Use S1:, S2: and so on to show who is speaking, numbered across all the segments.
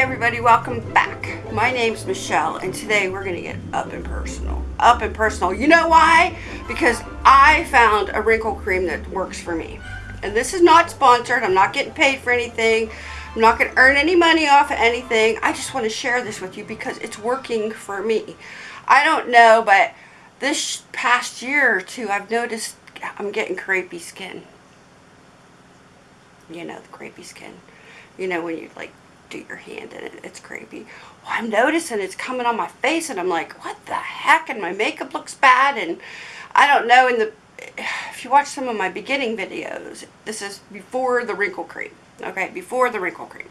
S1: everybody, welcome back. My name's Michelle and today we're to get up and personal. Up and personal. You know why? Because I found a wrinkle cream that works for me. And this is not sponsored. I'm not getting paid for anything. I'm not to earn any money off of anything. I just want to share this with you because it's working for me. I don't know, but this past year or two I've noticed I'm getting crepey skin. You know, the crepey skin. You know, when you like do your hand in it. It's creepy. Well, I'm noticing it's coming on my face and I'm like, what the heck? And my makeup looks bad and I don't know. And the If you watch some of my beginning videos, this is before the wrinkle cream. Okay, before the wrinkle cream.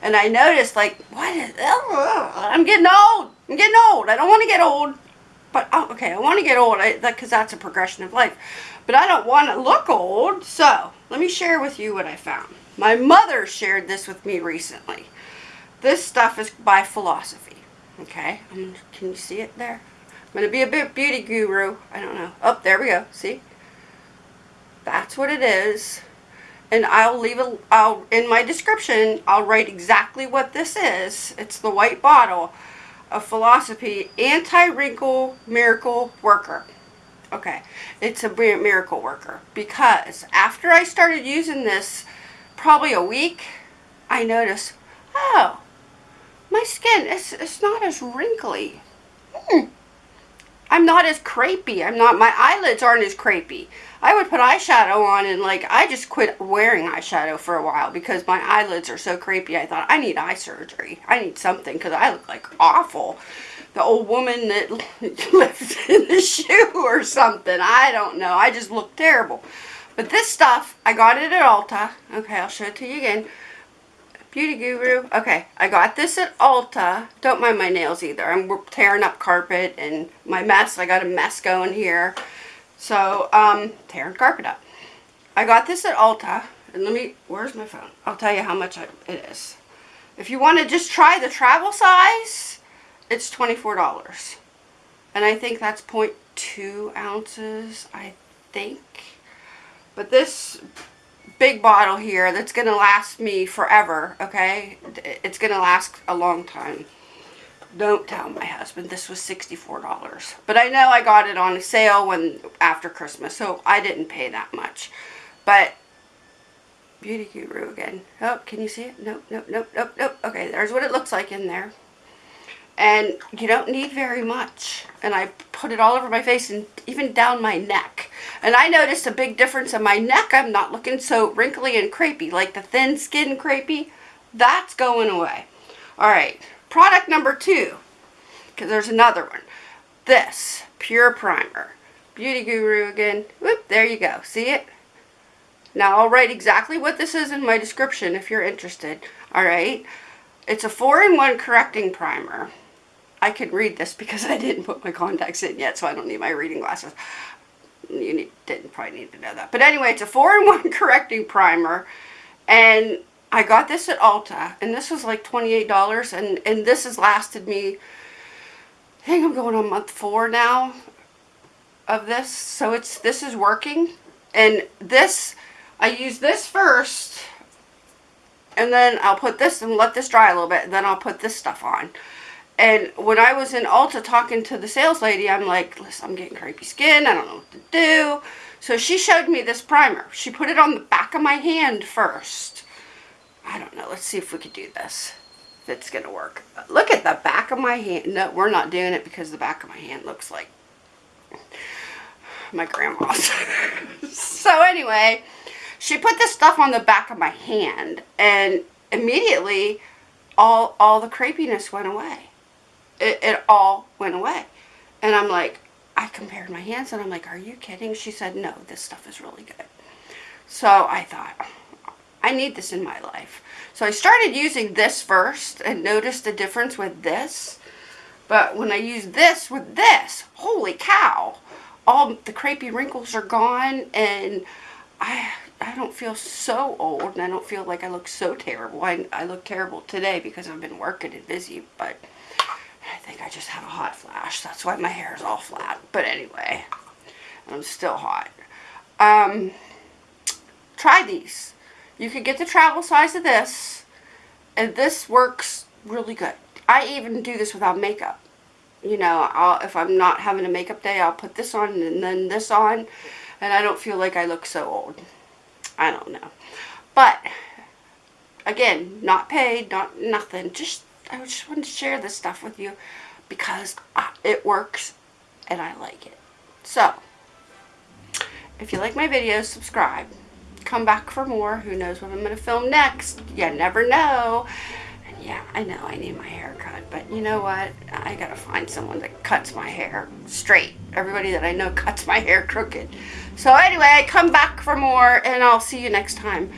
S1: And I noticed like, what is, oh, I'm getting old. I'm getting old. I don't want to get old. But, oh, okay, I want to get old because that's a progression of life. But I don't want to look old. So, let me share with you what I found. My mother shared this with me recently. This stuff is by Philosophy. Okay, can you see it there? I'm going to be a bit beauty guru. I don't know. Oh, there we go. See? That's what it is. And I'll leave it, I'll, in my description, I'll write exactly what this is. It's the white bottle of Philosophy Anti-Wrinkle Miracle Worker. Okay, it's a miracle worker because after I started using this probably a week, I noticed, oh, my skin is it's not as wrinkly. Hmm. I'm not as crepey. I'm not, my eyelids aren't as crepey. I would put eyeshadow on and like, I just quit wearing eyeshadow for a while because my eyelids are so crepey. I thought, I need eye surgery. I need something because I look like awful. The old woman that lives in the shoe or something. I don't know. I just look terrible. But this stuff, I got it at Ulta. Okay, I'll show it to you again. Beauty Guru. Okay, I got this at Ulta. Don't mind my nails either. I'm tearing up carpet and my mess. I got a mess going here. So, um, tearing carpet up. I got this at Ulta. And let me, where's my phone? I'll tell you how much it is. If you want to just try the travel size, it's $24. And I think that's 0.2 ounces, I think. But this big bottle here that's going to last me forever, okay? It's going to last a long time. Don't tell my husband this was $64. But I know I got it on a sale when after Christmas, so I didn't pay that much. But Beauty Guru again. Oh, can you see it? Nope, nope, nope, nope, nope. Okay, there's what it looks like in there and you don't need very much and I put it all over my face and even down my neck and I noticed a big difference in my neck. I'm not looking so wrinkly and crepey like the thin skin crepey. That's going away. Alright product number two because there's another one. This PÜR primer. Beauty guru again. Whoop there you go. See it? Now I'll write exactly what this is in my description if you're interested. Alright it's a 4-in-1 correcting primer. I can read this because I didn't put my contacts in yet, so I don't need my reading glasses. You didn't probably need to know that. But anyway, it's a 4-in-1 correcting primer. And I got this at Ulta. And this was like $28. And, and this has lasted me, I think I'm going on month four now of this. So it's this is working. And this, I use this first. And then I'll put this and let this dry a little bit. And then I'll put this stuff on. And when I was in Ulta talking to the sales lady, I'm like, listen, I'm getting crepey skin. I don't know what to do. So she showed me this primer. She put it on the back of my hand first. I don't know. Let's see if we could do this. If it's going to work. Look at the back of my hand. No, we're not doing it because the back of my hand looks like my grandma's. so anyway, she put this stuff on the back of my hand. And immediately, all, all the crepiness went away it, it all went away. And I'm like, I compared my hands and I'm like, are you kidding? She said, no, this stuff is really good. So I thought, I need this in my life. So I started using this first and noticed the difference with this. But when I use this with this, holy cow, all the crepey wrinkles are gone and I I don't feel so old and I don't feel like I look so terrible. I, I look terrible today because I've been working and busy, but think I just have a hot flash. That's why my hair is all flat. But anyway, I'm still hot. Um, try these. You can get the travel size of this. And this works really good. I even do this without makeup. You know, I'll, if I'm not having a makeup day, I'll put this on and then this on, and I don't feel like I look so old. I don't know. But, again, not paid, not nothing. Just, I just wanted to share this stuff with you because it works and I like it. So, if you like my videos, subscribe. Come back for more. Who knows what I'm going to film next? You never know. And yeah, I know I need my hair cut, but you know what? I got to find someone that cuts my hair straight. Everybody that I know cuts my hair crooked. So anyway, come back for more, and I'll see you next time.